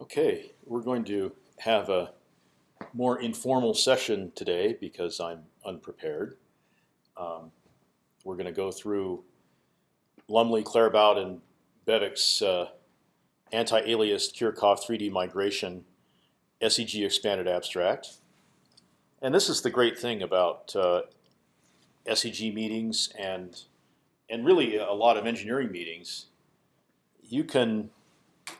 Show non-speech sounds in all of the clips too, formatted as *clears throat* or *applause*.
Okay, we're going to have a more informal session today because I'm unprepared. Um, we're going to go through Lumley, Claerbout, and Bevc's uh, anti-aliased Kirchhoff 3D migration SEG expanded abstract. And this is the great thing about uh, SEG meetings and and really a lot of engineering meetings. You can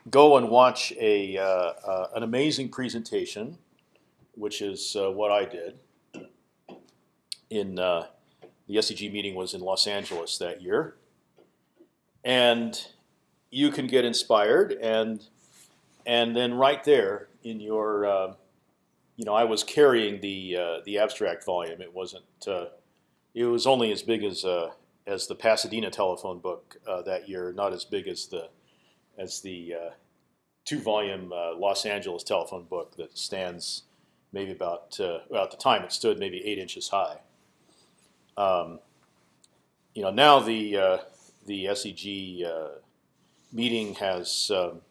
go and watch a uh, uh, an amazing presentation, which is uh, what I did. In uh, the SEG meeting was in Los Angeles that year, and you can get inspired and and then right there in your uh, you know I was carrying the uh, the abstract volume. It wasn't. it was only as big as as the Pasadena telephone book that year, not as big as the as the uh, two-volume uh, Los Angeles telephone book that stands maybe about uh, well at the time it stood maybe eight inches high. Um, you know now the uh, the SEG uh, meeting has um,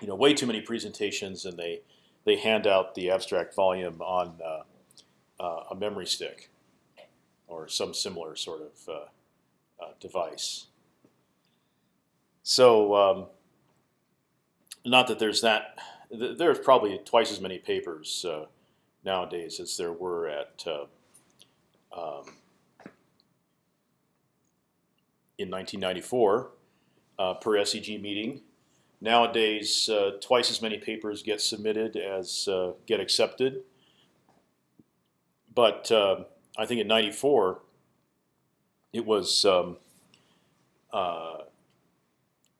you know way too many presentations and they they hand out the abstract volume on uh, a memory stick or some similar sort of device. So um, not that there's that. There's probably twice as many papers uh, nowadays as there were at uh, um, in 1994 uh, per SEG meeting. Nowadays, uh, twice as many papers get submitted as uh, get accepted. But uh, I think in '94 it was um,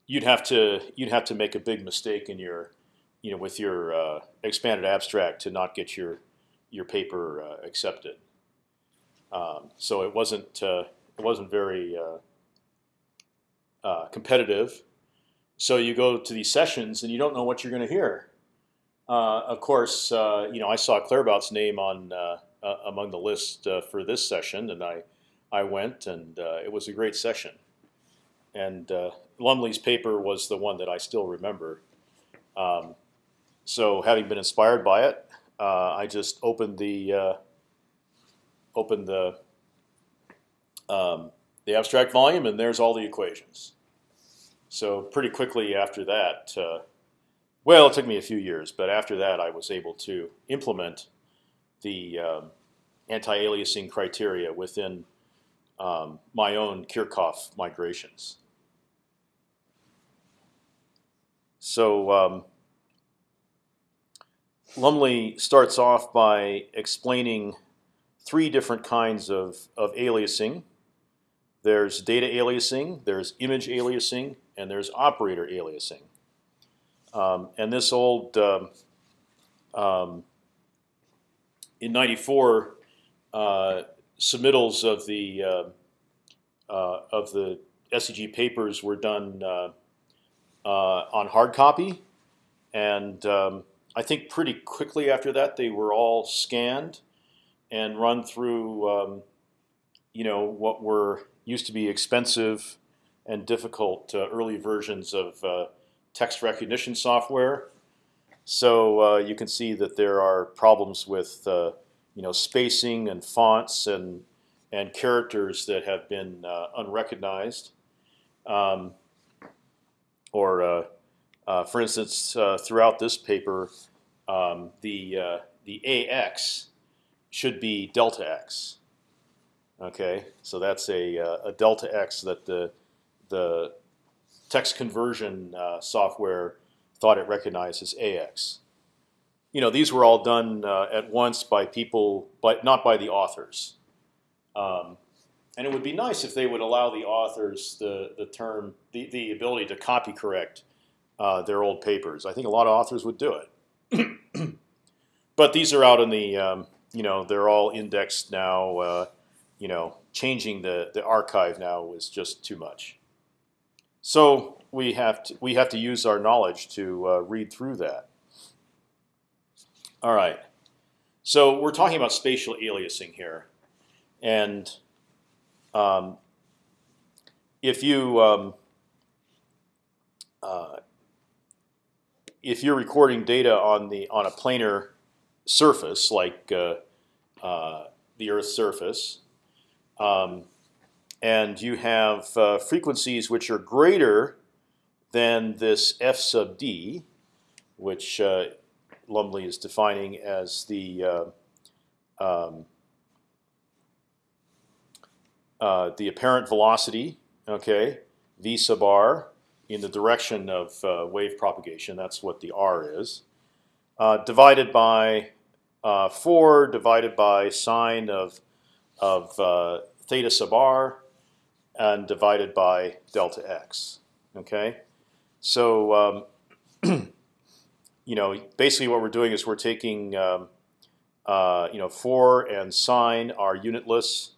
you'd have to you'd have to make a big mistake in your you know with your uh, expanded abstract to not get your your paper uh, accepted. Um, so it wasn't uh, it wasn't very uh, uh, competitive. So you go to these sessions and you don't know what you're going to hear. Uh, of course, you know I saw Claerbout's name on among the list for this session, and I I went, and it was a great session. And Lumley's paper was the one that I still remember. Um, so having been inspired by it, uh, I just opened the uh, opened the um, the abstract volume, and there's all the equations. So pretty quickly after that, uh, well, it took me a few years, but after that, I was able to implement the um, anti-aliasing criteria within um, my own Kirchhoff migrations. So um, Lumley starts off by explaining three different kinds of, of aliasing. There's data aliasing, there's image aliasing, and there's operator aliasing. Um, and this old um, um, in '94 uh, submittals of the uh, uh, of the SEG papers were done uh, on hard copy, and um, I think pretty quickly after that they were all scanned and run through, um, you know, what were used to be expensive and difficult uh, early versions of uh, text recognition software. So uh, you can see that there are problems with, uh, you know, spacing and fonts and and characters that have been uh, unrecognized. Um, or uh, uh, for instance, uh, throughout this paper, um, the the ax should be delta x. Okay, so that's a, a delta x that the the text conversion software thought it recognized as AX. You know, these were all done uh, at once by people, but not by the authors. Um, and it would be nice if they would allow the authors the the term the the ability to copy correct uh, their old papers. I think a lot of authors would do it. *clears throat* but these are out in the um, you know they're all indexed now. Uh, you know, changing the the archive now is just too much. So we have to we have to use our knowledge to uh, read through that. All right. So we're talking about spatial aliasing here, and um, if you um, uh, if you're recording data on the on a planar surface like uh, uh, the Earth's surface, um, and you have uh, frequencies which are greater than this f sub d, which uh, Lumley is defining as the uh, um, uh, the apparent velocity, okay, v sub r in the direction of uh, wave propagation. That's what the r is. Uh, divided by uh, four, divided by sine of of uh, theta sub r, and divided by delta x. Okay, so um, *clears throat* you know basically what we're doing is we're taking um, you know four and sine are unitless.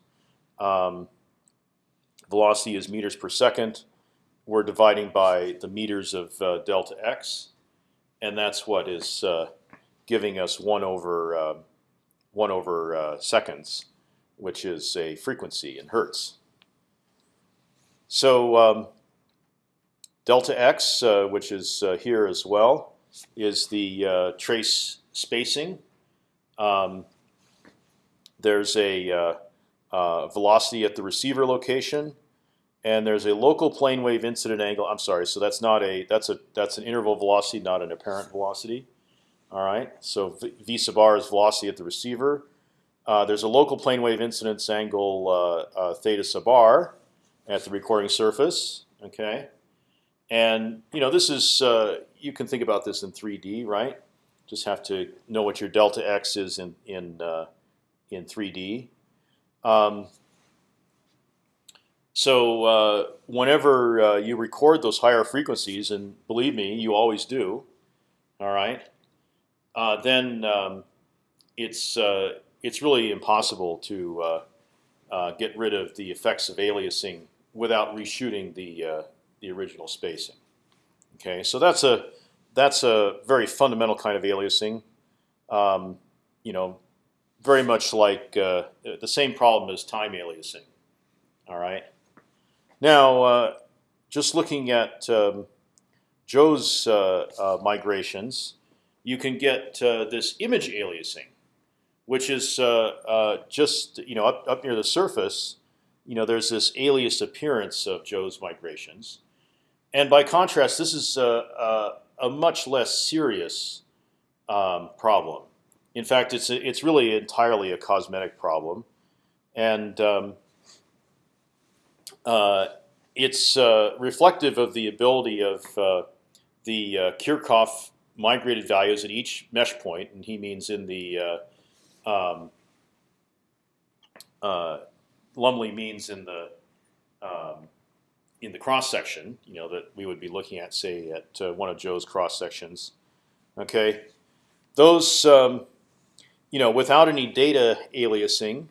Um, velocity is meters per second. We're dividing by the meters of uh, delta x, and that's what is uh, giving us one over uh, one over uh, seconds, which is a frequency in hertz. So um, delta x, uh, which is uh, here as well, is the trace spacing. Um, there's a uh, velocity at the receiver location, and there's a local plane wave incident angle. I'm sorry, so that's not a that's a that's an interval velocity, not an apparent velocity. All right, so v, v sub r is velocity at the receiver. Uh, there's a local plane wave incidence angle uh, uh, theta sub r at the recording surface. Okay, and you know this is uh, you can think about this in 3D, right? Just have to know what your delta x is in in uh, in 3D. Um, so uh, whenever uh, you record those higher frequencies, and believe me, you always do, all right, uh, then um, it's uh, it's really impossible to uh, uh, get rid of the effects of aliasing without reshooting the the original spacing. Okay, so that's a that's a very fundamental kind of aliasing. Um, you know, very much like uh, the same problem as time aliasing. All right. Now, uh, just looking at um, Joe's uh, uh migrations, you can get uh, this image aliasing, which is uh, just you know up, up near the surface. You know, there's this alias appearance of Joe's migrations, and by contrast, this is a, a, a much less serious um, problem. In fact, it's a, it's really entirely a cosmetic problem, and um, uh, it's uh, reflective of the ability of uh, the uh, Kirchhoff migrated values at each mesh point, and he means in the uh, um, uh, Lumley means in the um, in the cross section, you know that we would be looking at, say, at one of Joe's cross sections. Okay, those um, you know, without any data aliasing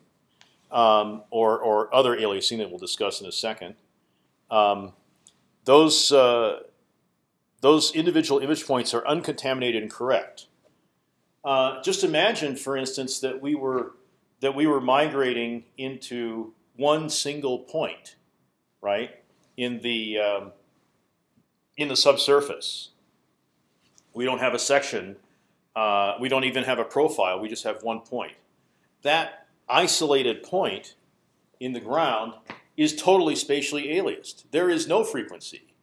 um, or, or other aliasing that we'll discuss in a second, um, those uh, those individual image points are uncontaminated and correct. Uh, just imagine, for instance, that we were that we were migrating into one single point, right, in the um, in the subsurface. We don't have a section uh, we don't even have a profile. We just have one point. That isolated point in the ground is totally spatially aliased. There is no frequency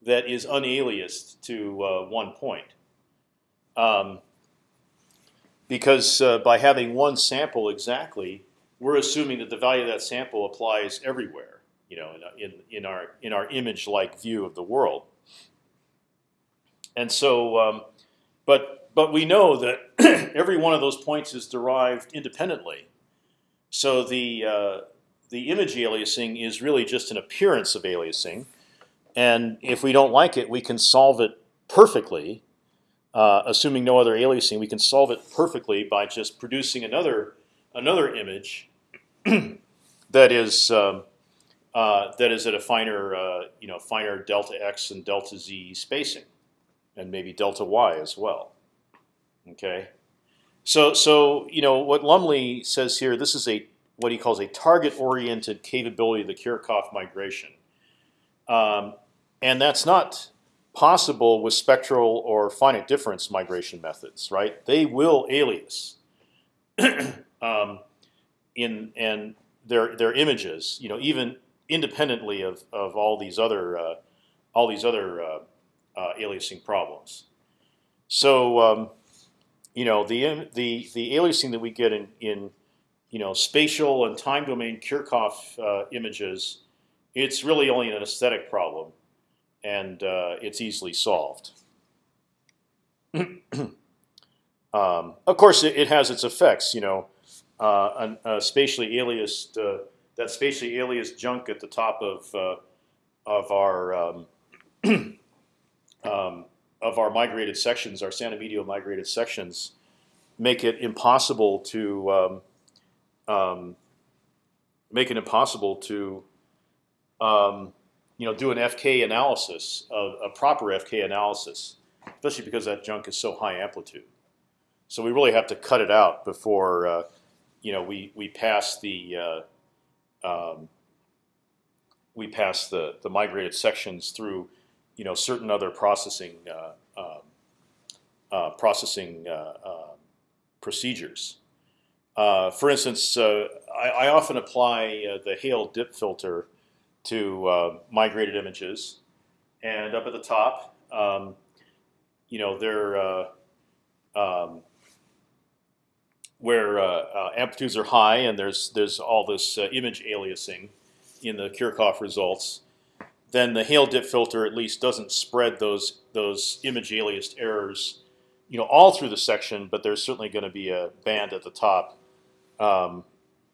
that is unaliased to uh, one point. Um, because uh, by having one sample exactly, we're assuming that the value of that sample applies everywhere. You know, in, in, our in our image-like view of the world. And so, um, but but we know that *clears throat* every one of those points is derived independently. So the uh, the image aliasing is really just an appearance of aliasing, and if we don't like it, we can solve it perfectly, uh, assuming no other aliasing. We can solve it perfectly by just producing another another image *clears throat* that is um, uh, that is at a finer uh, you know finer delta x and delta z spacing, and maybe delta y as well. Okay, so so you know what Lumley says here. This is a what he calls a target-oriented capability of the Kirchhoff migration, um, and that's not possible with spectral or finite difference migration methods, right? They will alias *clears throat* um, in and their their images, you know, even independently of of all these other uh, all these other uh, uh, aliasing problems. So um, you know the the the aliasing that we get in in you know spatial and time domain Kirchhoff uh, images, it's really only an aesthetic problem and uh, it's easily solved. *clears throat* um, of course, it, it, has its effects. You know, uh, an, a spatially aliased uh, that spatially aliased junk at the top of uh, of our um, *clears throat* um, of our migrated sections, our Santa Medio migrated sections, make it impossible to um, um, make it impossible to um, you know, do an FK analysis, of a proper FK analysis, especially because that junk is so high amplitude. So we really have to cut it out before, uh, you know, we we pass the uh, um, we pass the the migrated sections through, you know, certain other processing uh, um, uh processing uh, procedures. For instance, I, I, often apply the Hale dip filter to migrated images, and up at the top, um, you know, they're uh, um, where amplitudes are high, and there's there's all this image aliasing in the Kirchhoff results. Then the Hale dip filter at least doesn't spread those those image aliased errors, you know, all through the section. But there's certainly going to be a band at the top um,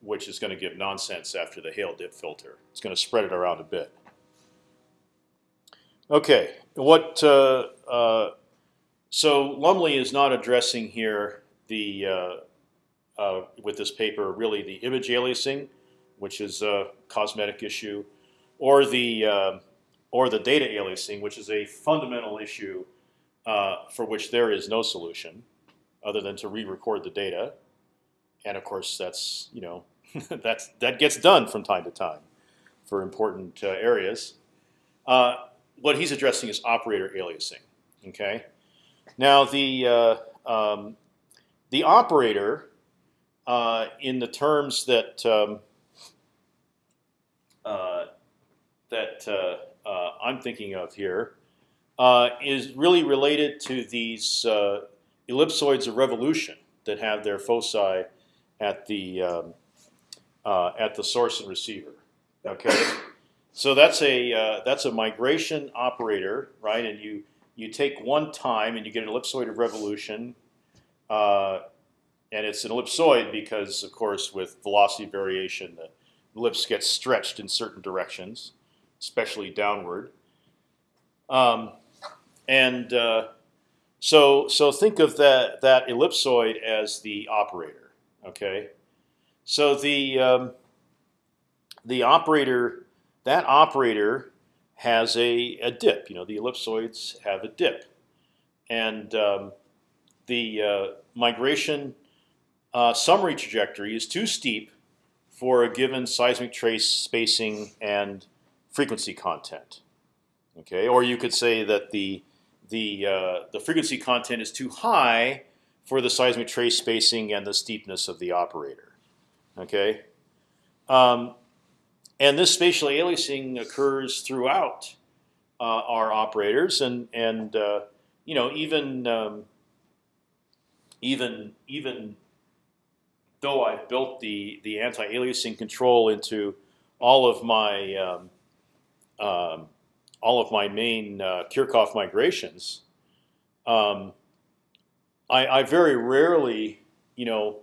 which is going to give nonsense after the Hale dip filter. It's going to spread it around a bit. Okay, what? Uh, uh, so Lumley is not addressing here the uh, uh, with this paper really the image aliasing, which is a cosmetic issue, or the uh, or the data aliasing, which is a fundamental issue uh, for which there is no solution other than to re-record the data. And of course, that's you know *laughs* that's that gets done from time to time for important uh, areas. Uh, what he's addressing is operator aliasing. Okay. Now the uh, um, the operator, uh, in the terms that um, uh, that uh, I'm thinking of here, is really related to these ellipsoids of revolution that have their foci at the um, uh, at the source and receiver. Okay, so that's a uh, that's a migration operator, right? And you you take one time and you get an ellipsoid of revolution, uh, and it's an ellipsoid because, of course, with velocity variation, the ellipse gets stretched in certain directions, especially downward. Um, and uh, so so think of that that ellipsoid as the operator. Okay. So the um, the operator that operator has a, a dip. You know, the ellipsoids have a dip, and um, the uh, migration uh, summary trajectory is too steep for a given seismic trace spacing and frequency content. Okay, or you could say that the the uh, the frequency content is too high for the seismic trace spacing and the steepness of the operator. Okay, um, and this spatial aliasing occurs throughout uh, our operators, and and uh, you know even um, even even though I've built the the anti-aliasing control into all of my um, um, all of my main uh, Kirchhoff migrations, um, I, I, very rarely, you know,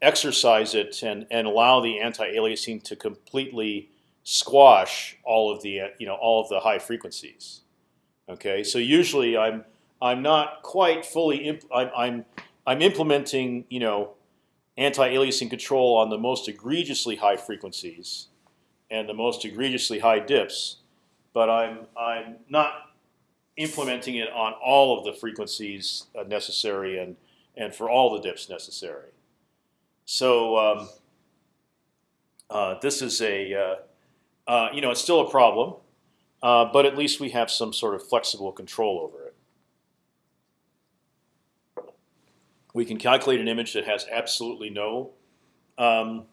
exercise it and and allow the anti-aliasing to completely squash all of the you know all of the high frequencies. Okay, so usually I'm I'm not quite fully I'm, I'm I'm implementing you know anti-aliasing control on the most egregiously high frequencies and the most egregiously high dips, but I'm I'm not implementing it on all of the frequencies uh, necessary and and for all the dips necessary. So um, uh, this is a uh, uh, you know it's still a problem. uh, but at least we have some sort of flexible control over it. We can calculate an image that has absolutely no um,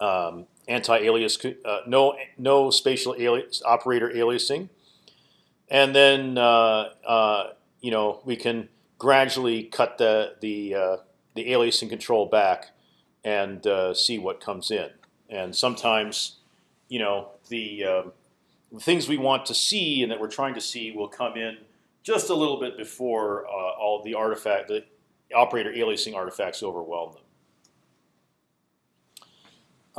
um, anti-alias, uh, no no spatial alias, operator aliasing, and then uh, uh, you know we can gradually cut the the uh, the aliasing control back and see what comes in. And sometimes, you know, the, um, things we want to see and that we're trying to see will come in just a little bit before uh, all the artifact, the operator aliasing artifacts overwhelm them.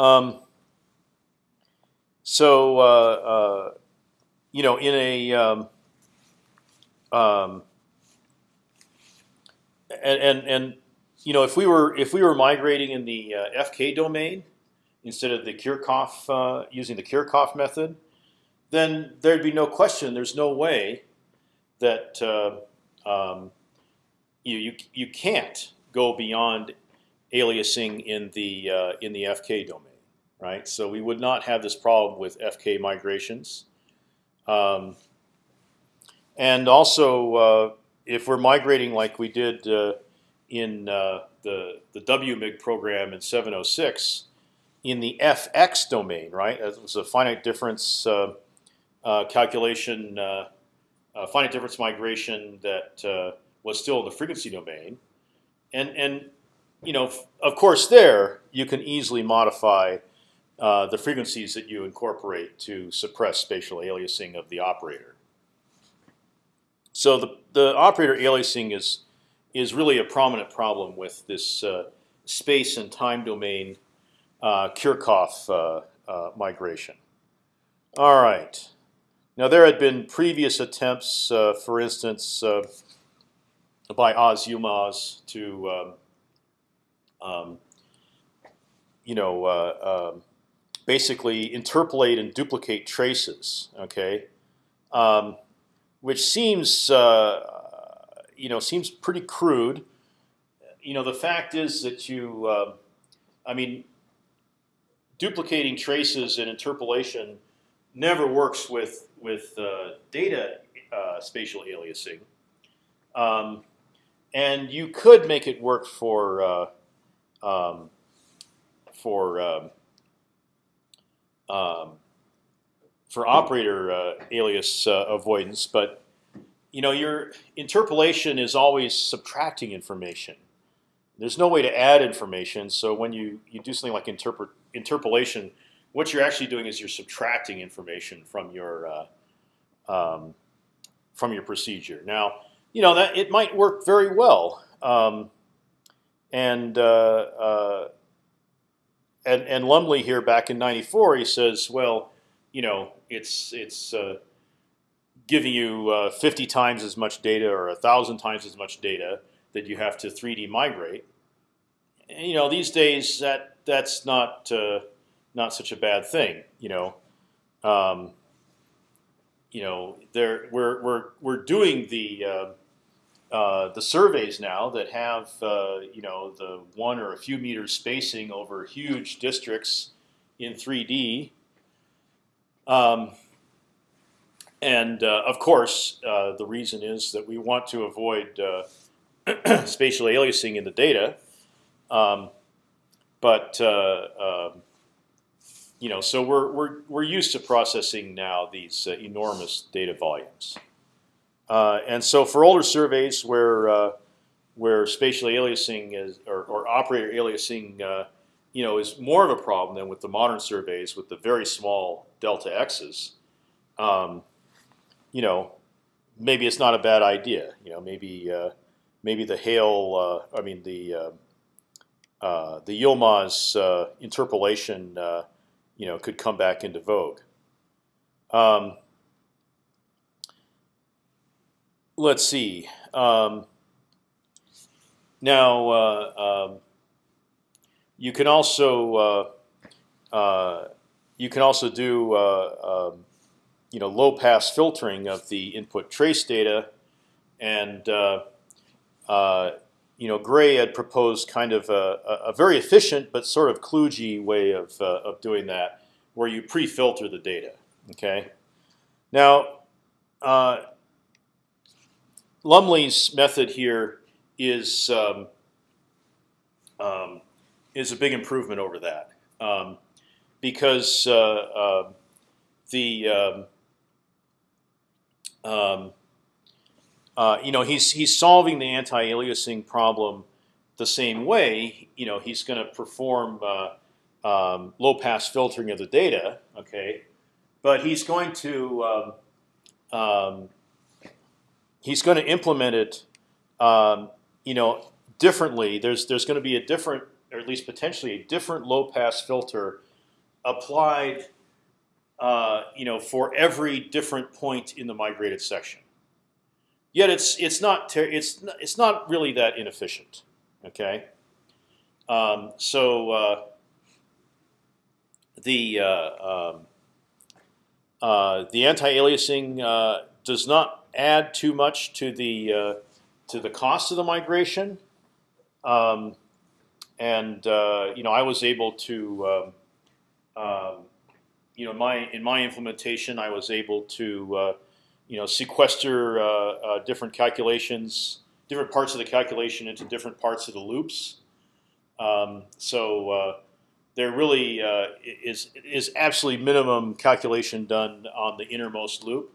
Um, so, uh, uh, you know, in a um, um, and, and and you know, if we were if we were migrating in the uh, FK domain instead of the Kirchhoff uh, using the Kirchhoff method, then there'd be no question. There's no way that uh, um, you, you you can't go beyond aliasing in the uh, in the FK domain, right? So we would not have this problem with FK migrations. Um, and also, uh, if we're migrating like we did uh, in uh, the the WMIG program in 706, in the FX domain, right? It was a finite difference uh, uh, calculation, uh, finite difference migration that was still in the frequency domain, and and you know, of course, there you can easily modify uh, the frequencies that you incorporate to suppress spatial aliasing of the operator. So the the operator aliasing is is really a prominent problem with this uh, space and time domain uh, Kirchhoff uh, uh, migration. All right. Now there had been previous attempts, uh, for instance, by Oz Yilmaz to, um, um, you know, um, basically interpolate and duplicate traces. Okay, um, which seems uh, you know seems pretty crude. You know, the fact is that you, uh, I mean, duplicating traces and interpolation never works with with uh, data uh, spatial aliasing, um, and you could make it work for uh, um, for um, for operator uh, alias uh, avoidance, but you know, your interpolation is always subtracting information. There's no way to add information. So when you, you do something like interpret, interpolation, what you're actually doing is you're subtracting information from your uh, um, from your procedure. Now, you know that it might work very well, um, and, uh, uh, and and Lumley here back in '94, he says, well, you know, it's it's uh, giving you uh, 50 times as much data or a thousand times as much data that you have to 3D migrate. And, you know, these days that that's not uh, not such a bad thing. You know, um, you know, there we're we're we're doing the uh, the surveys now that have uh, you know the one or a few meters spacing over huge districts in 3D. Um, and uh, of course, uh, the reason is that we want to avoid uh, *clears throat* spatial aliasing in the data. Um, but um, you know, so we're we're we're used to processing now these enormous data volumes. Uh, and so for older surveys where where spatial aliasing is or, or operator aliasing you know, is more of a problem than with the modern surveys with the very small delta x's. Um, you know, maybe it's not a bad idea. You know, maybe uh, maybe the Hale, uh, I mean the uh, uh the Yilmaz uh, interpolation, uh, you know, could come back into vogue. Um, let's see. Um, now um, you can also you can also do um, you know low pass filtering of the input trace data, and uh, uh, you know Gray had proposed kind of a, a very efficient but sort of kludgy way of uh, of doing that, where you pre-filter the data. Okay, Now, uh, Lumley's method here is um, um, is a big improvement over that um, because uh, uh, the um, um, uh, you know he's he's solving the anti-aliasing problem the same way. You know he's going to perform uh, low-pass filtering of the data. Okay, but he's going to he's going to implement it. Um, you know differently. There's there's going to be a different, or at least potentially a different low-pass filter applied. Uh, you know, for every different point in the migrated section. Yet it's it's not it's it's not really that inefficient. Okay, um, so uh, the uh, um, uh, the anti-aliasing uh, does not add too much to the uh, to the cost of the migration, um, and uh, you know I was able to um, um, you know my in my implementation I was able to you know sequester different calculations, different parts of the calculation into different parts of the loops. Um, so there really uh, is is absolutely minimum calculation done on the innermost loop,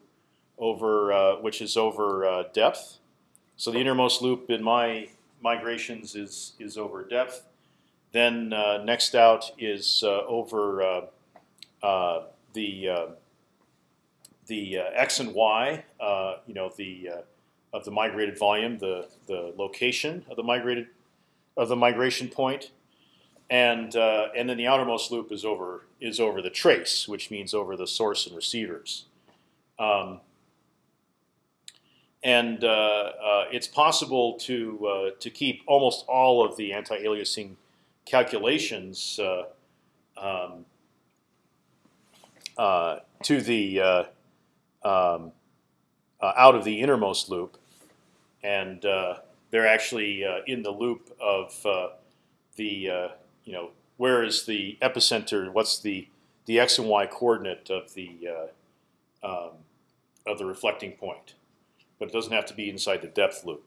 over uh, which is over uh, depth. So the innermost loop in my migrations is is over depth. Then uh, next out is uh, over uh, the the x and y. you know the of the migrated volume, the the location of the migrated of the migration point and uh, and then the outermost loop is over is over the trace, which means over the source and receivers. Um, and uh, uh, it's possible to uh, to keep almost all of the anti-aliasing calculations um, to the um, out of the innermost loop, and they're actually in the loop of the you know, where is the epicenter? What's the the x and y coordinate of the uh, um, of the reflecting point? But it doesn't have to be inside the depth loop.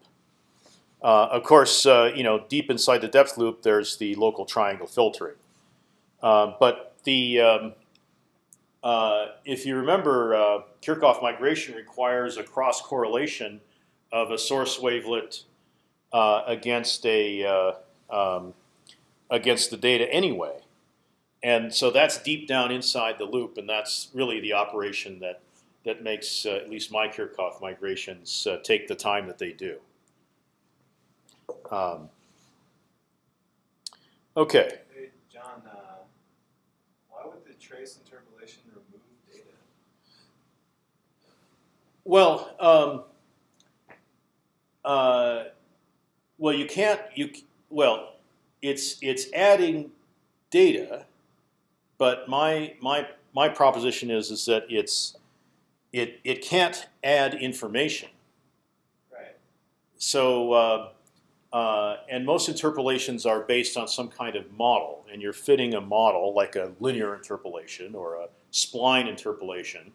Uh, of course, uh, you know, deep inside the depth loop, there's the local triangle filtering. Uh, but the um, uh, if you remember, uh, Kirchhoff migration requires a cross correlation of a source wavelet against a um, against the data anyway. And so that's deep down inside the loop, and that's really the operation that that makes uh, at least my Kirchhoff migrations uh, take the time that they do. Um, okay. Hey, John, uh, why would the trace interpolation remove data? Well, um, uh, well, you can't. You well, it's it's adding data, but my my my proposition is is that it's it it can't add information. Right. So. Uh, uh, and most interpolations are based on some kind of model, and you're fitting a model like a linear interpolation or a spline interpolation.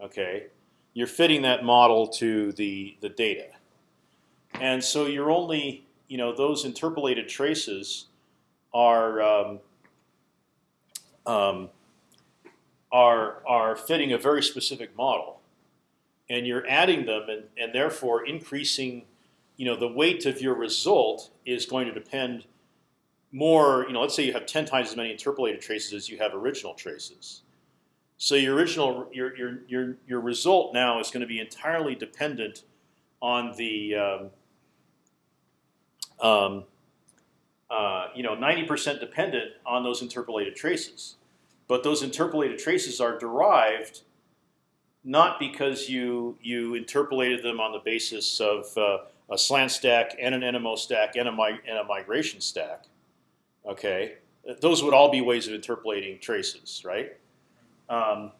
Okay, you're fitting that model to the the data, and so you're only you know those interpolated traces are um, um, are are fitting a very specific model, and you're adding them, and, and therefore increasing. You know, the weight of your result is going to depend more. You know, let's say you have ten times as many interpolated traces as you have original traces. So your original your your your your result now is going to be entirely dependent on the um, um, uh, you know, 90% dependent on those interpolated traces. But those interpolated traces are derived not because you you interpolated them on the basis of uh, a slant stack and an NMO stack and a, and a migration stack. Okay, those would all be ways of interpolating traces, right? Um,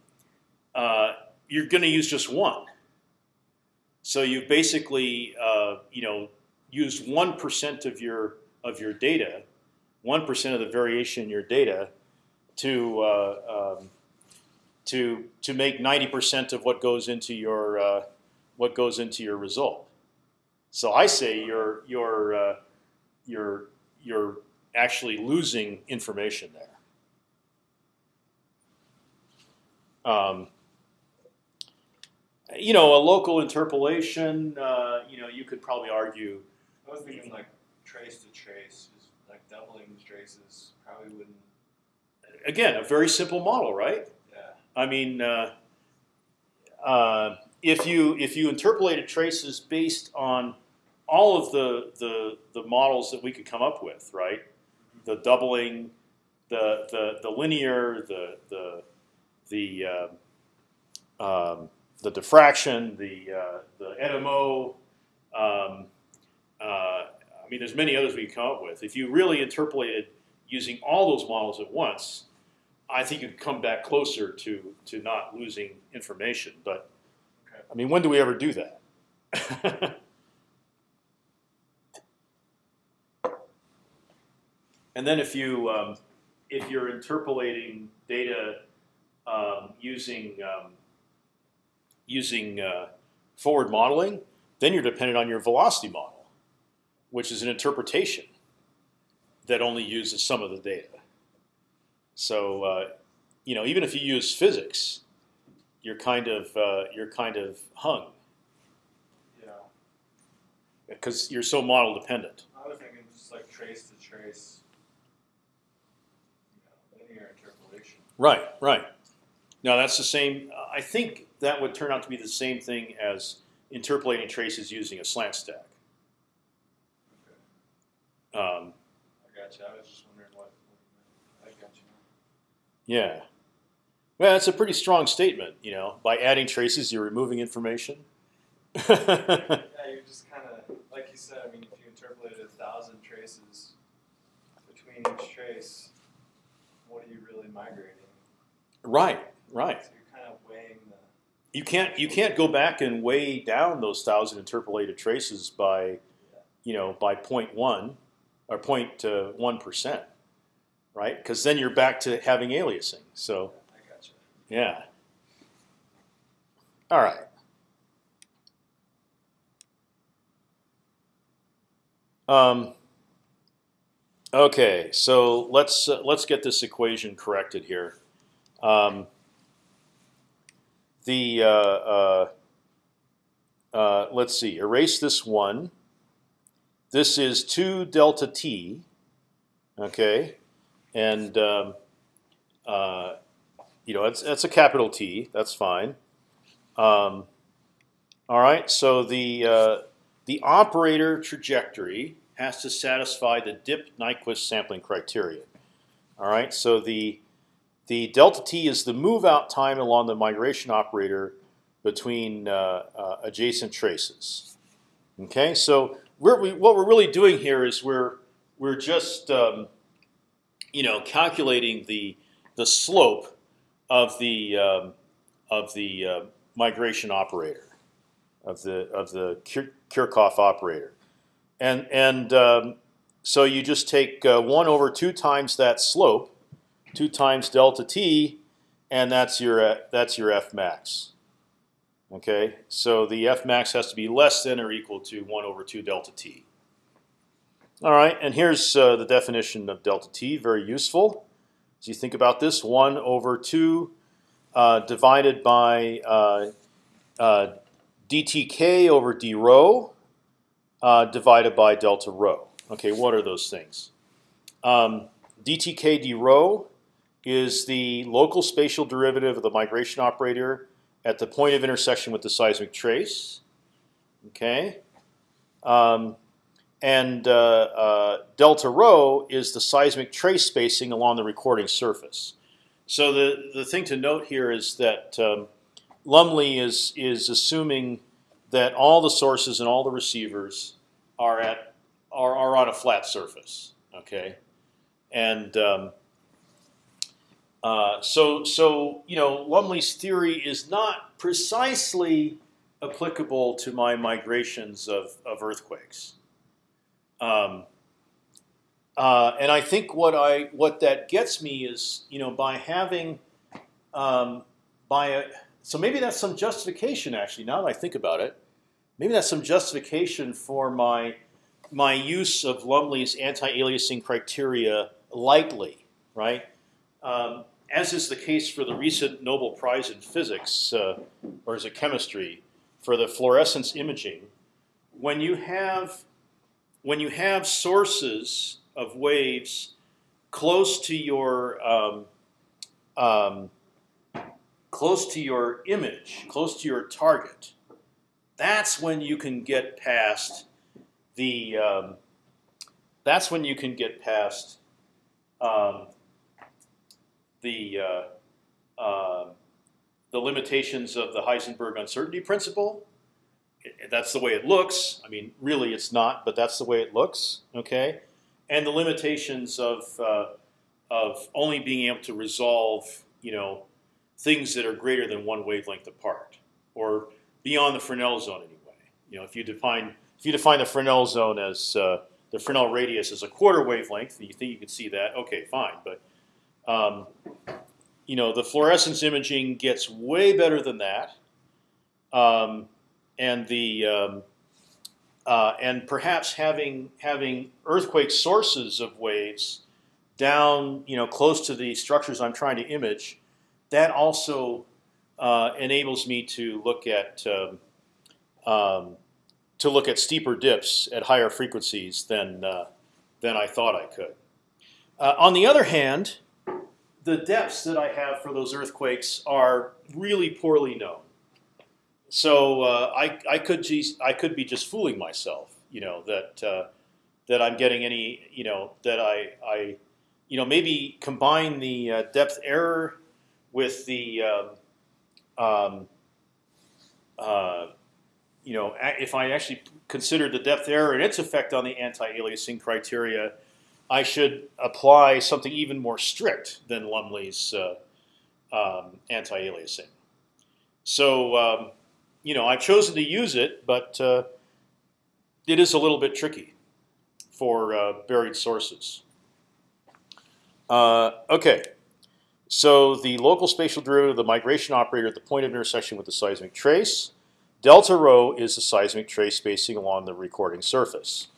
uh, you're going to use just one. So you basically, uh, you know, used one percent of your of your data, one percent of the variation in your data, to uh, um, to to make ninety percent of what goes into your uh, what goes into your result. So I say you're you're uh, you're you're actually losing information there. Um, you know, a local interpolation. Uh, you know, you could probably argue. I was thinking like trace to trace, just like doubling traces probably wouldn't. Again, a very simple model, right? Yeah. I mean, uh, uh, if you if you interpolated traces based on all of the, the the models that we could come up with, right? The doubling, the the the linear, the the the uh, um, the diffraction, the uh, the NMO. Um, uh, I mean, there's many others we could come up with. If you really interpolated using all those models at once, I think you'd come back closer to to not losing information. But Okay. I mean, when do we ever do that? *laughs* and then if you um, if you're interpolating data um, using um, using uh, forward modeling, then you're dependent on your velocity model, which is an interpretation that only uses some of the data. So uh, you know, even if you use physics, you're kind of uh, you're kind of hung Yeah. because you're so model dependent. I was thinking just like trace to trace. You know, linear interpolation. Right, right. Now that's the same. I think that would turn out to be the same thing as interpolating traces using a slant stack. Okay. Um, I got you. I was just wondering what. what you meant. I got you. Yeah. Well, that's a pretty strong statement. You know, by adding traces, you're removing information. *laughs* Yeah, you're just kind of like you said. I mean, if you interpolated a thousand traces between each trace, what are you really migrating? right, right. So you're kind of weighing the. You can't you can't go back and weigh down those thousand interpolated traces by, you know, by 0.1 or uh, 0.1 percent, right? Because then you're back to having aliasing. So. I got you. Yeah. All right. Um, okay, so let's uh, let's get this equation corrected here. Um, the uh, uh, uh, let's see, erase this one. This is two delta t. Okay, and um, uh, you know, it's that's a capital T. That's fine. Um, all right. So the uh, the operator trajectory has to satisfy the dip Nyquist sampling criteria. All right. So the the delta t is the move out time along the migration operator between uh, uh, adjacent traces. Okay. So we're, we, what we're really doing here is we're we're just um, you know calculating the the slope of the um, of the uh, migration operator of the of the Kir- Kirchhoff operator, and and um, so you just take uh, one over two times that slope, two times delta t, and that's your uh, that's your f max. Okay, so the f max has to be less than or equal to one over two delta t. All right, and here's uh, the definition of delta t. Very useful. As you think about this, one over two uh, divided by uh, uh, dtk over d rho uh, divided by delta rho. Okay, what are those things? Um, dtk d rho is the local spatial derivative of the migration operator at the point of intersection with the seismic trace. Okay. Um, and uh, uh, delta rho is the seismic trace spacing along the recording surface. So the the thing to note here is that um, Lumley is is assuming that all the sources and all the receivers are at are, are on a flat surface. Okay, and um, uh, so so you know Lumley's theory is not precisely applicable to my migrations of, of earthquakes. Um, uh, and I think what I what that gets me is you know by having um, by a, so maybe that's some justification actually. Now that I think about it, maybe that's some justification for my my use of Lumley's anti-aliasing criteria lightly, right? Um, as is the case for the recent Nobel Prize in Physics, uh, or is it chemistry, for the fluorescence imaging, when you have when you have sources of waves close to your um, um, close to your image, close to your target, that's when you can get past the. Um, that's when you can get past um, the uh, uh, the limitations of the Heisenberg uncertainty principle. That's the way it looks. I mean, really, it's not, but that's the way it looks. Okay, and the limitations of uh, of only being able to resolve, you know, things that are greater than one wavelength apart, or beyond the Fresnel zone anyway. You know, if you define if you define the Fresnel zone as uh, the Fresnel radius as a quarter wavelength, you think you can see that? Okay, fine. But um, you know, the fluorescence imaging gets way better than that, um, and the um, uh, and perhaps having having earthquake sources of waves down, you know, close to the structures I'm trying to image, that also uh, enables me to look at um, um, to look at steeper dips at higher frequencies than uh, than I thought I could. Uh, on the other hand, the depths that I have for those earthquakes are really poorly known. So uh, I, I could just, I could be just fooling myself, you know, that uh, that I'm getting any, you know, that I, I you know, maybe combine the uh, depth error with the, um, um, uh, you know, if I actually consider the depth error and its effect on the anti-aliasing criteria, I should apply something even more strict than Lumley's uh, um, anti-aliasing. So, um, you know, I've chosen to use it, but uh, it is a little bit tricky for uh, buried sources. Uh, okay, so the local spatial derivative of the migration operator at the point of intersection with the seismic trace. Delta rho is the seismic trace spacing along the recording surface.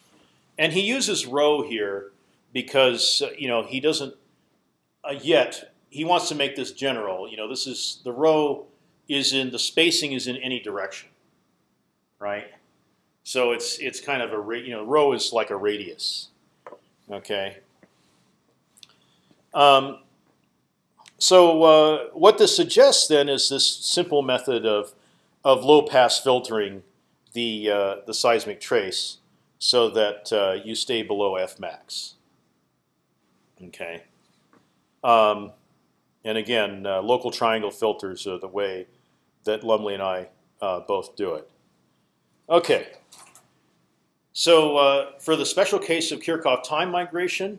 And he uses rho here because uh, you know he doesn't uh, yet. He wants to make this general. You know, this is the rho is in the spacing is in any direction, right? So it's it's kind of a you know rho is like a radius, okay. Um, so uh, what this suggests then is this simple method of of low pass filtering the uh, the seismic trace so that uh, you stay below f max. Okay. Um, and again, uh, local triangle filters are the way that Lumley and I uh, both do it. Okay. So uh, for the special case of Kirchhoff time migration,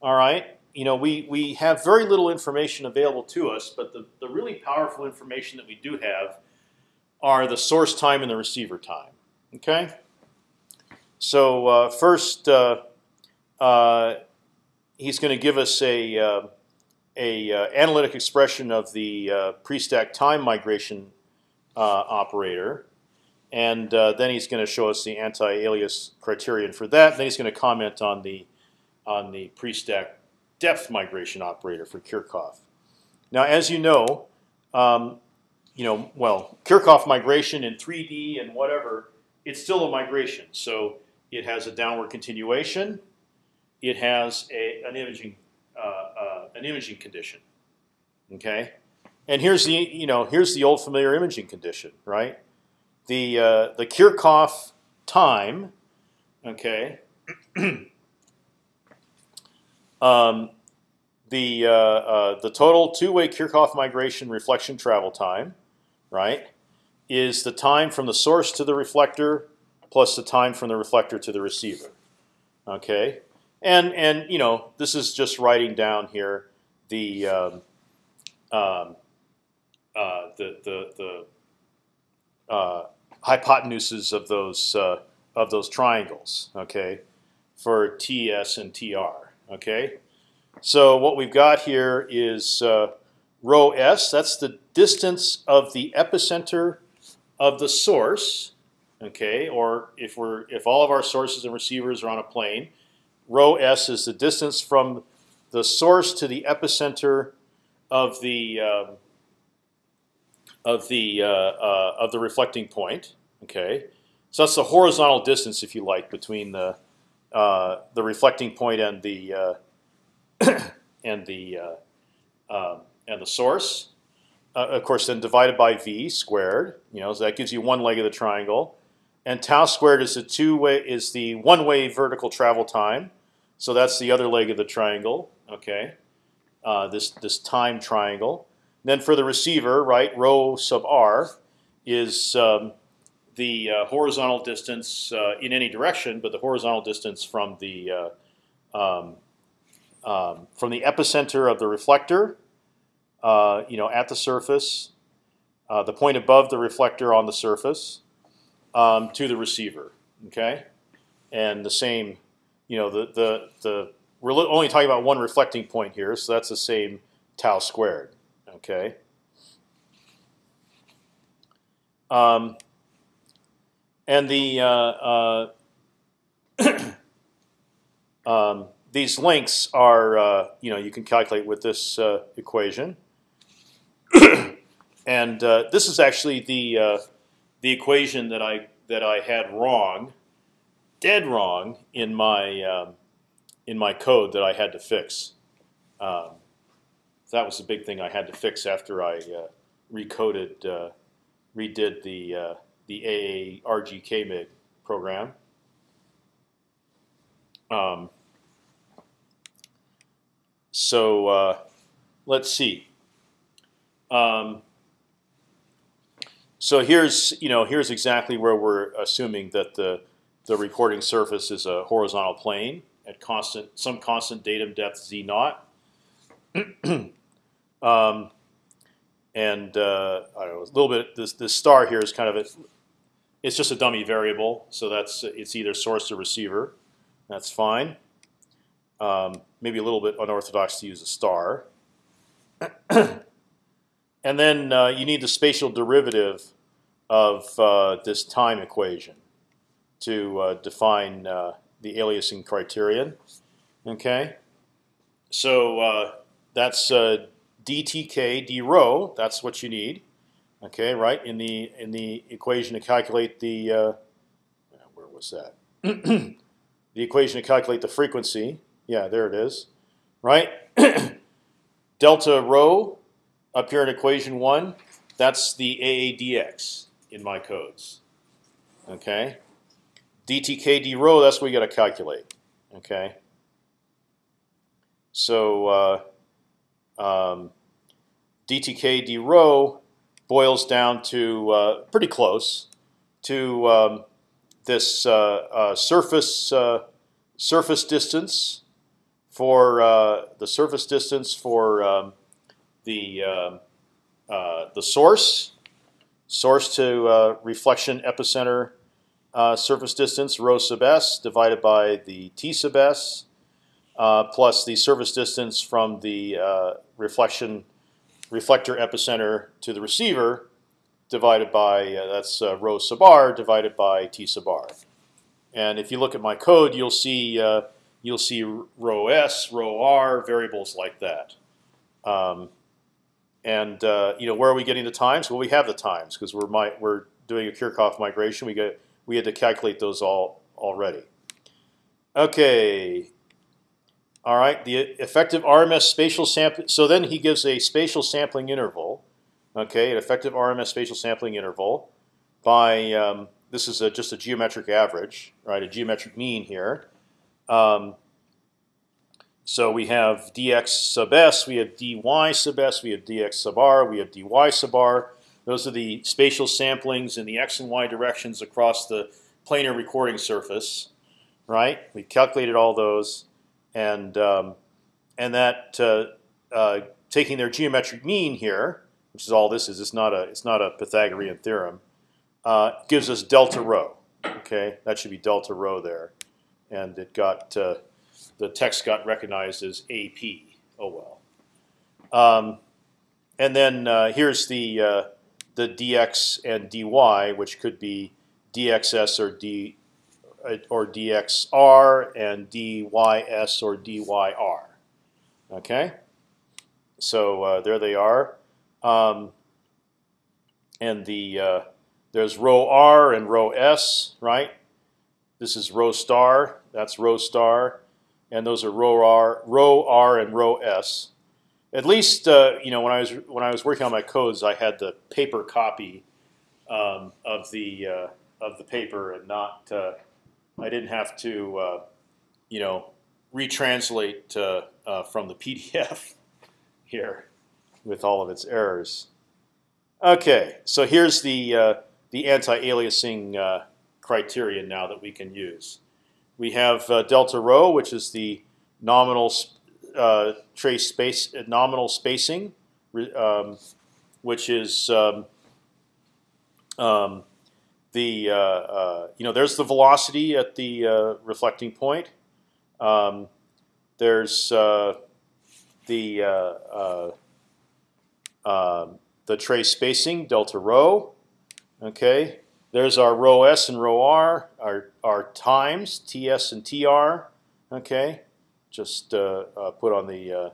all right, you know, we, we have very little information available to us, but the, the really powerful information that we do have are the source time and the receiver time. Okay. So uh, first, uh, uh, he's going to give us a uh, a uh, analytic expression of the uh, pre-stack time migration operator, and then he's going to show us the anti-alias criterion for that. Then he's going to comment on the on the pre-stack depth migration operator for Kirchhoff. Now, as you know, um, you know, well, Kirchhoff migration in 3D and whatever, it's still a migration. So it has a downward continuation. It has a, an imaging uh, uh, an imaging condition. Okay, and here's the you know here's the old familiar imaging condition, right? The uh, the Kirchhoff time, okay. *clears throat* um, the uh, uh, the total two-way Kirchhoff migration reflection travel time, right, is the time from the source to the reflector plus the time from the reflector to the receiver. Okay, and and you know this is just writing down here the um, um, uh, the the, the uh, hypotenuses of those uh, of those triangles. Okay, for TS and TR. Okay, so what we've got here is uh, rho s. That's the distance of the epicenter of the source. Okay, or if we're if all of our sources and receivers are on a plane, rho s is the distance from the source to the epicenter of the um, of the uh, uh, of the reflecting point. Okay, so that's the horizontal distance, if you like, between the uh, the reflecting point and the uh, *coughs* and the uh, um, and the source. Uh, of course, then divided by v squared. You know, so that gives you one leg of the triangle. And tau squared is the two way is the one way vertical travel time. So that's the other leg of the triangle. Okay, uh, this this time triangle. then for the receiver, right, rho sub r is um, the uh, horizontal distance uh, in any direction, but the horizontal distance from the uh, um, um, from the epicenter of the reflector, uh, you know, at the surface, uh, the point above the reflector on the surface, um, to the receiver. Okay, and the same, you know, the the the we're only talking about one reflecting point here, so that's the same tau squared. Okay. Um, and the uh, uh, *clears throat* um, these lengths are uh, you know you can calculate with this uh, equation, *clears throat* and uh, this is actually the uh, the equation that I that I had wrong, dead wrong in my um, in my code that I had to fix. Um, that was the big thing I had to fix after I uh, recoded, uh, redid the uh, the AA RGKMIG program. Um, so uh, let's see. Um, so here's you know here's exactly where we're assuming that the the recording surface is a horizontal plane at constant some constant datum depth z naught. *clears throat* um, and uh, I know a little bit. This this star here is kind of a, it's just a dummy variable, so that's it's either source or receiver. That's fine. Um, maybe a little bit unorthodox to use a star. *clears throat* and then uh, you need the spatial derivative of uh, this time equation to uh, define uh, the aliasing criterion. Okay, so uh, that's dtk d rho. That's what you need. Okay, right in the in the equation to calculate the where was that? *clears throat* the equation to calculate the frequency. Yeah, there it is. Right, *clears throat* delta rho up here in equation one. That's the AADX in my codes. Okay, dtk d rho. That's what we got to calculate. Okay. So uh, um, dtk d rho boils down to uh, pretty close to um, this uh, uh, surface uh, surface distance for the surface distance for um, the um, the source source to reflection epicenter surface distance rho sub s divided by the t sub s plus the surface distance from the reflection reflector epicenter to the receiver divided by uh, that's uh, rho sub r divided by t sub r. And if you look at my code, you'll see uh, you'll see rho s, rho r, variables like that. Um, and uh, you know where are we getting the times? Well, we have the times because we're we're doing a Kirchhoff migration. We get we had to calculate those all already. Okay, all right, the effective RMS spatial sample. So then he gives a spatial sampling interval. Okay, an effective RMS spatial sampling interval by um, this is a, just a geometric average, right? A geometric mean here. Um, so we have dx sub s, we have dy sub s, we have dx sub r, we have dy sub r. Those are the spatial samplings in the x and y directions across the planar recording surface, right? We calculated all those and um, and that uh, uh, taking their geometric mean here, which is all this is, it's not a it's not a Pythagorean theorem, uh, gives us delta rho. Okay, that should be delta rho there, and it got uh, the text got recognized as AP. Oh well. Um, and then uh, here's the uh, the dx and dy, which could be dxs or d uh, or dxr and dys or dyr. Okay, so uh, there they are, um, and the uh, there's rho r and rho s, right? This is rho star. That's rho star, and those are rho r, rho r, and rho s at least uh, you know when I was when I was working on my codes, I had the paper copy um, of the uh, of the paper, and not uh, I didn't have to uh, you know retranslate uh, uh, from the *laughs* PDF here with all of its errors. Okay, so here's the the anti-aliasing criterion now that we can use. We have delta rho, which is the nominal uh, trace space uh, nominal spacing, um, which is um, um, the uh, uh, you know there's the velocity at the uh, reflecting point. Um, there's uh, the um, the trace spacing delta rho. Okay, there's our rho s and rho r, our our times ts and tr. Okay, just uh, uh, put on the uh,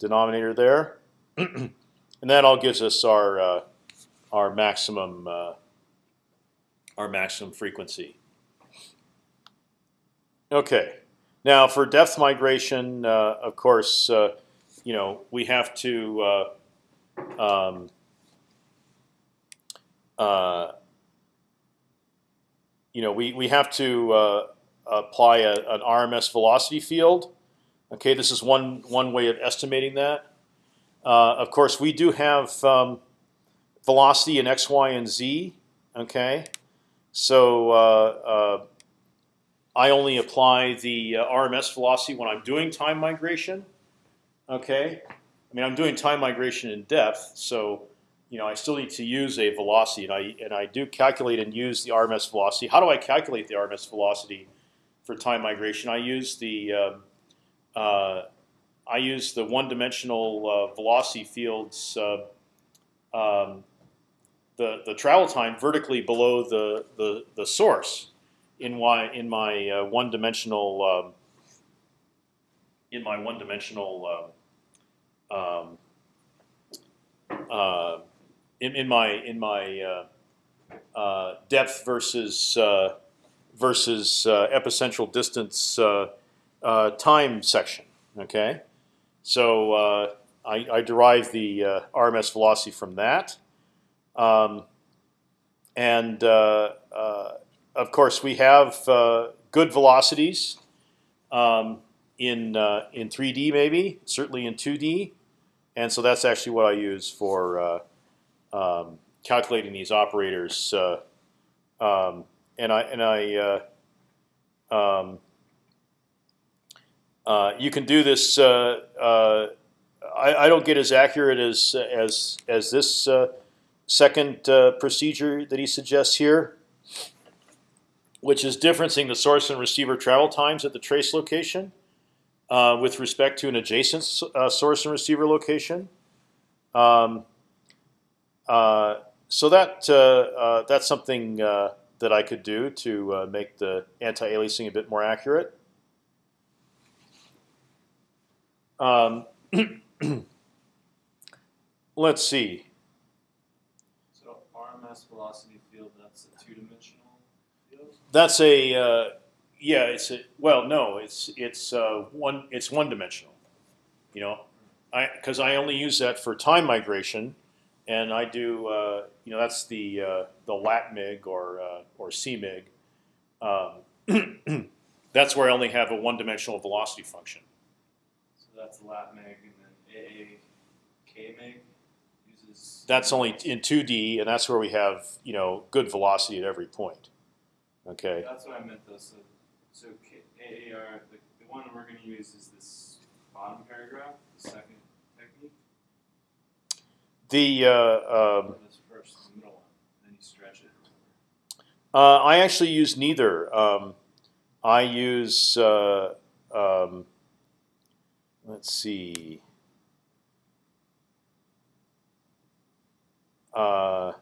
denominator there, *clears throat* and that all gives us our our maximum our maximum frequency. Okay, now for depth migration, of course, you know we have to um, uh, you know, we, we have to uh, apply a, an RMS velocity field Okay, this is one one way of estimating that. Uh, of course, we do have um, velocity in x, y, and z. Okay, so uh, uh, I only apply the uh, RMS velocity when I'm doing time migration. Okay, I mean I'm doing time migration in depth, so you know I still need to use a velocity, and I and I do calculate and use the RMS velocity. How do I calculate the RMS velocity for time migration? I use the um, uh, I use the one-dimensional uh, velocity fields, uh, um, the the travel time vertically below the the, the source in my in my uh, one-dimensional um, in my one-dimensional um, um uh, in, in my in my depth versus versus epicentral distance uh, time section. Okay, so uh, I, I, derive the uh, RMS velocity from that, um, and uh, uh, of course we have uh, good velocities um, in in 3D, maybe certainly in 2D, and so that's actually what I use for um, calculating these operators. Um, and I and I um, uh, you can do this. Uh, uh, I, I, don't get as accurate as as as this uh, second uh, procedure that he suggests here, which is differencing the source and receiver travel times at the trace location with respect to an adjacent source and receiver location. Um, so that that's something that I could do to make the anti-aliasing a bit more accurate. Um, *clears throat* let's see. So RMS velocity field, that's a two-dimensional field. That's a uh, yeah. It's a well, no. It's it's uh, one. It's one-dimensional. You know, I because I only use that for time migration, and I do uh, you know that's the uh, the latmig or uh, or cmig. Um, *clears throat* that's where I only have a one-dimensional velocity function that's latmig, and then aakmig uses. That's only in 2D, and that's where we have you know good velocity at every point. Okay. That's what I meant though. So, so AAR, the, the one we're going to use is this bottom paragraph, the second technique. The uh, um, first, the middle one, then you stretch it. Uh, I actually use neither. Um, I use uh, um, let's see. uh,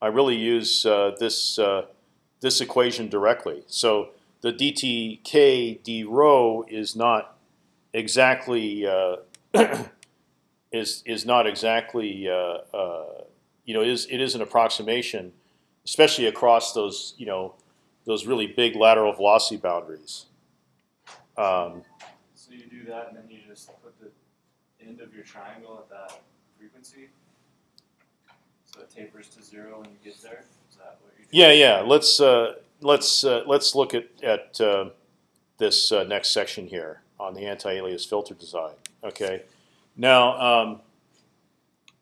I really use uh, this uh, this equation directly. So the dtk d rho is not exactly uh, *clears throat* is is not exactly uh, uh, you know is it is an approximation, especially across those you know those really big lateral velocity boundaries. Um, So you do that, and then you just put the end of your triangle at that frequency. So it tapers to zero when you get there. Is that what you do? yeah, yeah. Let's uh, let's uh, let's look at at uh, this uh, next section here on the anti-alias filter design. Okay. Now, um,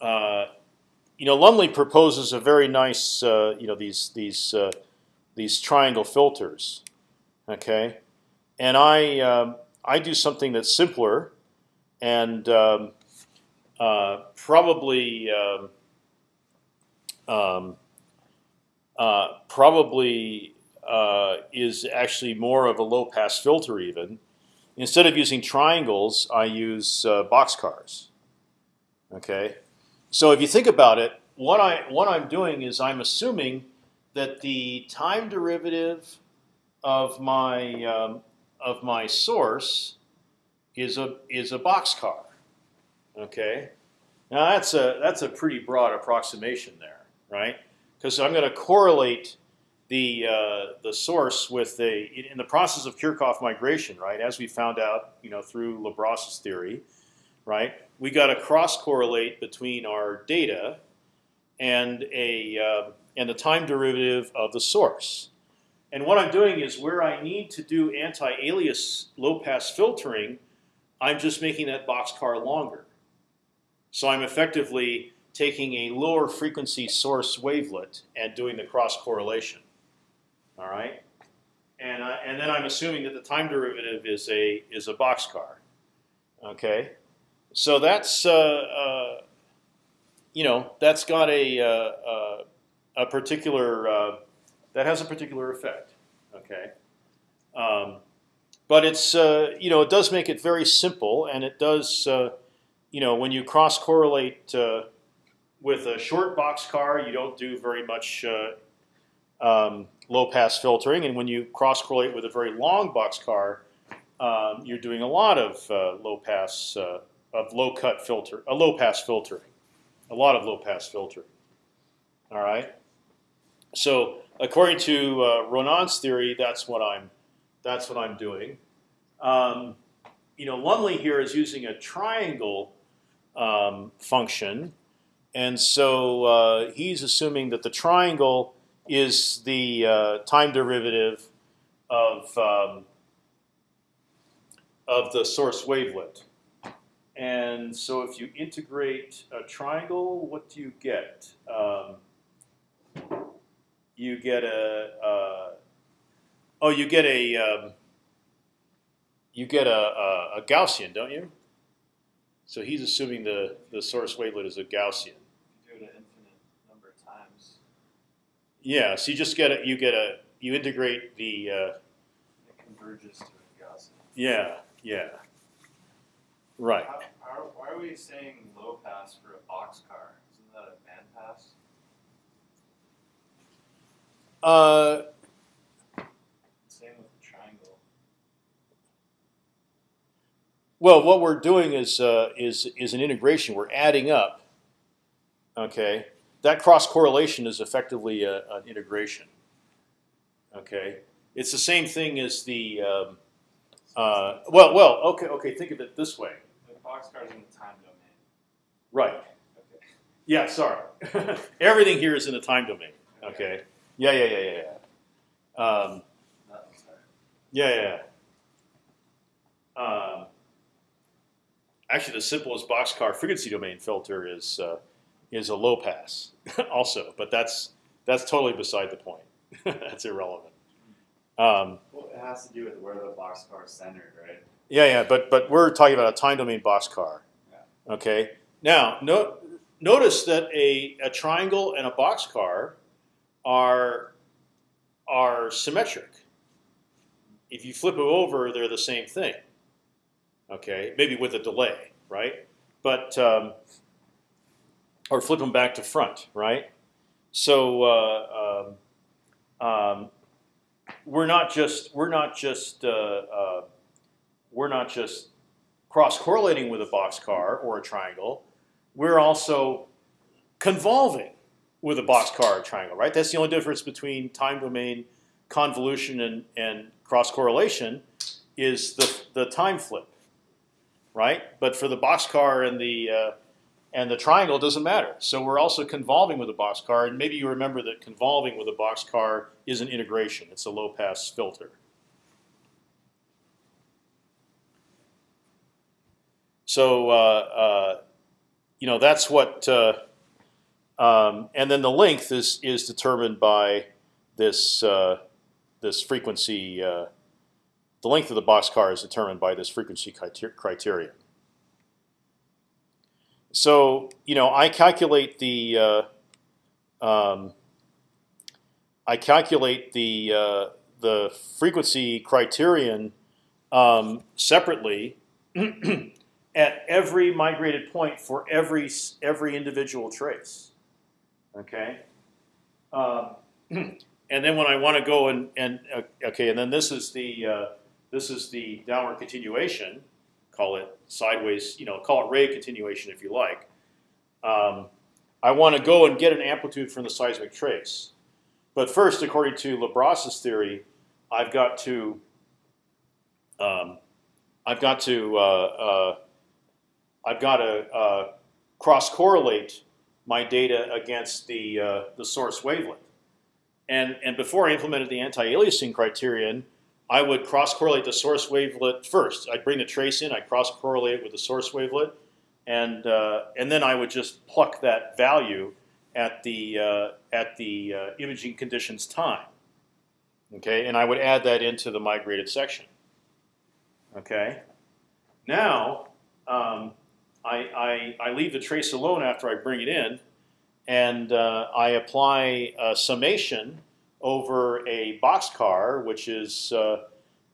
uh, you know, Lumley proposes a very nice, uh, you know, these these uh, these triangle filters. Okay, and I um, I do something that's simpler, and um, uh, probably. Um, um, uh, probably uh, is actually more of a low pass filter even. Instead of using triangles, I use uh, boxcars. Okay, so if you think about it, what I what I'm doing is I'm assuming that the time derivative of my um, of my source is a is a boxcar. Okay, now that's a that's a pretty broad approximation there, right? Because I'm going to correlate the uh, the source with the in the process of Kirchhoff migration, right? As we found out, you know, through Labros's theory, right? We got to cross correlate between our data and a uh, and the time derivative of the source. And what I'm doing is where I need to do anti-alias low-pass filtering, I'm just making that boxcar longer. So I'm effectively taking a lower frequency source wavelet and doing the cross correlation. All right, and and then I'm assuming that the time derivative is a is a boxcar. Okay, so that's uh, uh, you know that's got a uh, uh, a particular uh, that has a particular effect. Okay, um, but it's you know it does make it very simple, and it does you know when you cross correlate with a short boxcar, you don't do very much um, low pass filtering, and when you cross correlate with a very long boxcar, um, you're doing a lot of uh, low pass uh, of low cut filter, a low pass filtering, a lot of low pass filtering. All right. So according to uh, Ronan's theory, that's what I'm that's what I'm doing. Um, you know, Lumley here is using a triangle um, function, and so uh, he's assuming that the triangle is the uh, time derivative of um, of the source wavelet. And so, if you integrate a triangle, what do you get? You get a uh, oh, you get a um, you get a, a, a Gaussian, don't you? So he's assuming the the source wavelet is a Gaussian. You do it an infinite number of times. Yeah, so you just get a you get a you integrate the uh, It converges to a Gaussian. yeah yeah right. How, how, why are we saying low pass for a boxcar? Isn't that a band pass? Uh, Same with the triangle. well, what we're doing is uh, is is an integration. We're adding up. Okay, that cross correlation is effectively a, an integration. Okay, it's the same thing as the um, uh, well, well, okay, okay. Think of it this way. The boxcar's in the time domain. Right. Okay. Yeah. Sorry. *laughs* Everything here is in the time domain. Okay. Yeah. Yeah. Yeah. Yeah. yeah. Um, That was hard. Yeah, yeah. yeah. Um, actually, the simplest boxcar frequency domain filter is uh, is a low pass, *laughs* also, but that's that's totally beside the point. *laughs* that's irrelevant. Um, Well, it has to do with where the boxcar is centered, right? yeah, yeah, but but we're talking about a time domain boxcar. Yeah. Okay. Now, no, notice that a, a triangle and a boxcar are are symmetric. If you flip them over, they're the same thing. Okay, maybe with a delay, right? But um, or flip them back to front, right? So uh, um, um, we're not just we're not just uh, uh, we're not just cross correlating with a boxcar or a triangle. We're also convolving with a boxcar or triangle, right? That's the only difference between time domain convolution and, and cross correlation is the the time flip, right? But for the boxcar and the uh, and the triangle doesn't matter. So we're also convolving with a boxcar, and maybe you remember that convolving with a boxcar is an integration. It's a low pass filter. So uh, uh, you know that's what, uh, um, and then the length is is determined by this uh, this frequency. Uh, the length of the boxcar is determined by this frequency criterion. So you know, I calculate the uh, um, I calculate the uh, the frequency criterion um, separately *clears throat* at every migrated point for every every individual trace. Okay. Um, *clears throat* and then when I want to go and and uh, okay, and then this is the uh, this is the downward continuation call it sideways, you know, call it ray continuation if you like. Um, I want to go and get an amplitude from the seismic trace. But first, according to Labras's theory, I've got to um, I've got to uh, uh, I've got to uh, cross correlate my data against the uh, the source wavelet. And and before I implemented the anti-aliasing criterion, I would cross correlate the source wavelet first. I'd bring the trace in, I'd cross correlate it with the source wavelet, and uh, and then I would just pluck that value at the uh, at the uh, imaging conditions time. Okay, and I would add that into the migrated section. Okay, now um, I, I, I leave the trace alone after I bring it in, and uh, I apply a summation over a boxcar, which is uh,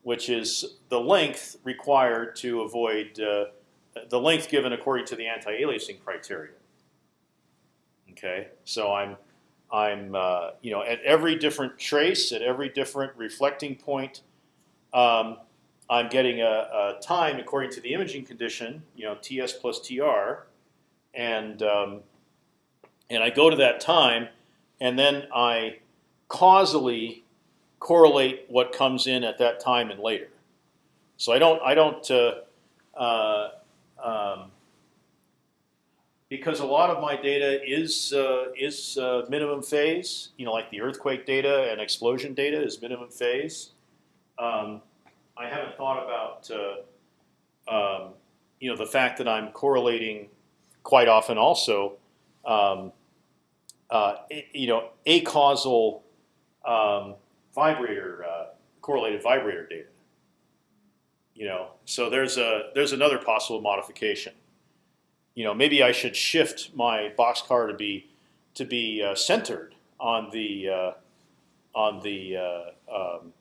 which is the length required to avoid uh, the length given according to the anti-aliasing criteria. Okay, so I'm I'm uh, you know at every different trace, at every different reflecting point, um, I'm getting a, a, time according to the imaging condition, you know Ts plus Tr, and um, and I go to that time, and then I causally correlate what comes in at that time and later. So I don't I don't uh, uh, um, because a lot of my data is uh, is uh, minimum phase. You know, like the earthquake data and explosion data is minimum phase. Um, I haven't thought about uh, um, you know the fact that I'm correlating quite often also. Um, uh, you know, a causal um, vibrator uh, correlated vibrator data. You know, so there's a there's another possible modification. You know, maybe I should shift my boxcar to be to be uh, centered on the uh, on the uh, um,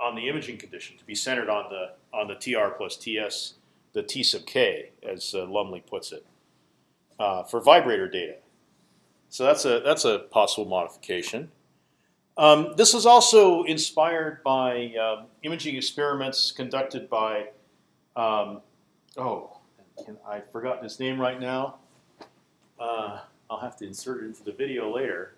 on the imaging condition to be centered on the on the tr plus ts the t sub k as uh, Lumley puts it uh, for vibrator data. So that's a that's a possible modification. Um, this was also inspired by um, imaging experiments conducted by, um, oh, I forgot his name right now. Uh, I'll have to insert it into the video later.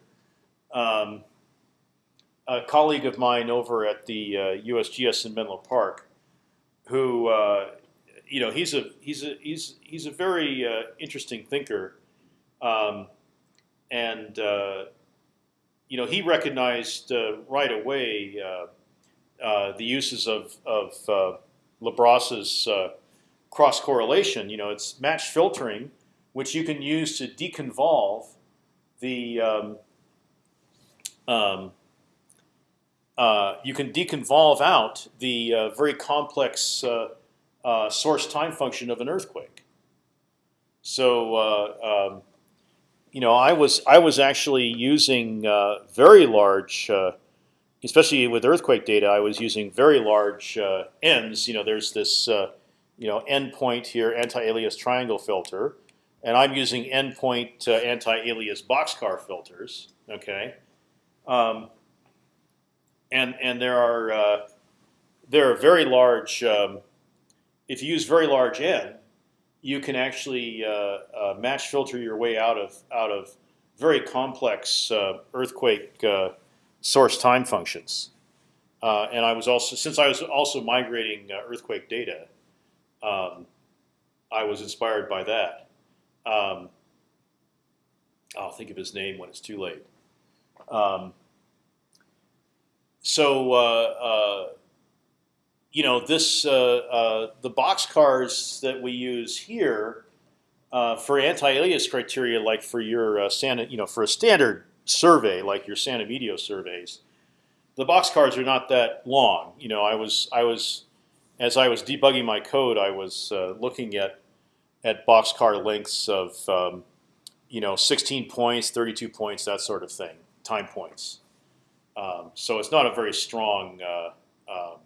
A colleague of mine over at the uh, USGS in Menlo Park, who, uh, you know, he's a he's a he's he's a very uh, interesting thinker, um, and uh, you know, he recognized uh, right away uh, the uses of, of Labras's uh, cross correlation. You know, it's matched filtering, which you can use to deconvolve the. Um, um, uh, you can deconvolve out the very complex source time function of an earthquake. So um, you know, I was I was actually using uh, very large, uh, especially with earthquake data. I was using very large uh, ends. You know, there's this uh, you know endpoint here, anti-alias triangle filter, and I'm using endpoint uh, anti-alias boxcar filters. Okay, um, and and there are uh, there are very large. Um, if you use very large n, you can actually uh, uh, match filter your way out of out of very complex uh, earthquake uh, source time functions. Uh, and I was also since I was also migrating earthquake data, um, I was inspired by that. Um, I'll think of his name when it's too late. So uh, you know this the box cars that we use here uh, for anti-alias criteria, like for your uh, Santa, you know, for a standard survey like your Santa Medio surveys, the box cars are not that long. You know, I was I was as I was debugging my code, I was uh, looking at at boxcar lengths of um, you know 16 points, 32 points, that sort of thing, time points. Um, so it's not a very strong, uh, um,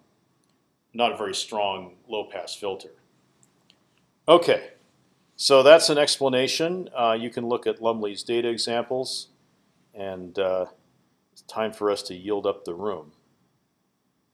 not a very strong low pass filter. Okay. So that's an explanation. Uh, you can look at Lumley's data examples, and uh, it's time for us to yield up the room.